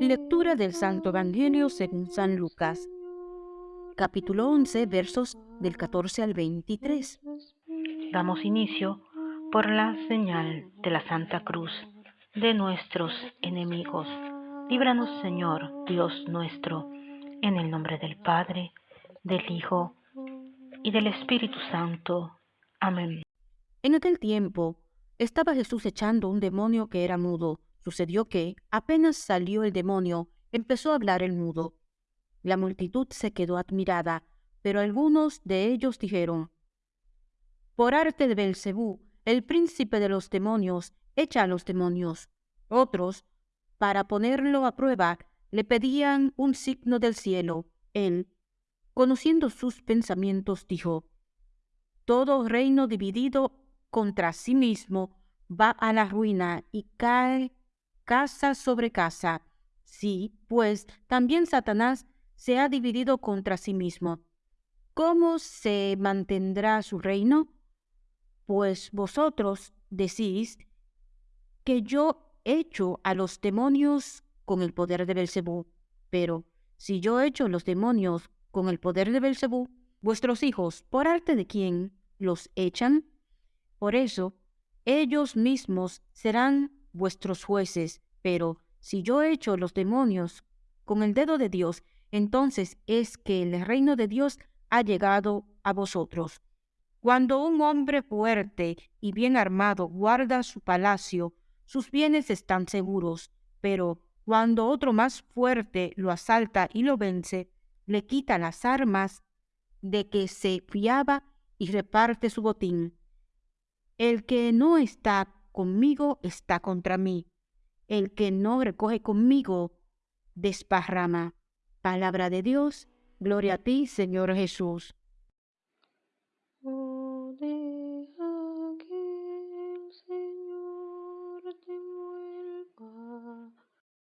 Lectura del Santo Evangelio según San Lucas, capítulo 11, versos del 14 al 23. Damos inicio por la señal de la Santa Cruz de nuestros enemigos. Líbranos, Señor, Dios nuestro, en el nombre del Padre, del Hijo y del Espíritu Santo. Amén. En aquel tiempo estaba Jesús echando un demonio que era mudo. Sucedió que, apenas salió el demonio, empezó a hablar el mudo. La multitud se quedó admirada, pero algunos de ellos dijeron, Por arte de Belcebú, el príncipe de los demonios, echa a los demonios. Otros, para ponerlo a prueba, le pedían un signo del cielo. Él, conociendo sus pensamientos, dijo, Todo reino dividido contra sí mismo va a la ruina y cae casa sobre casa. Sí, pues también Satanás se ha dividido contra sí mismo. ¿Cómo se mantendrá su reino? Pues vosotros decís que yo echo a los demonios con el poder de Belcebú. Pero si yo echo los demonios con el poder de Belcebú, vuestros hijos, ¿por arte de quién los echan? Por eso, ellos mismos serán vuestros jueces, pero si yo echo los demonios con el dedo de Dios, entonces es que el reino de Dios ha llegado a vosotros. Cuando un hombre fuerte y bien armado guarda su palacio, sus bienes están seguros, pero cuando otro más fuerte lo asalta y lo vence, le quita las armas de que se fiaba y reparte su botín. El que no está conmigo está contra mí. El que no recoge conmigo desparrama. Palabra de Dios, gloria a ti, Señor Jesús.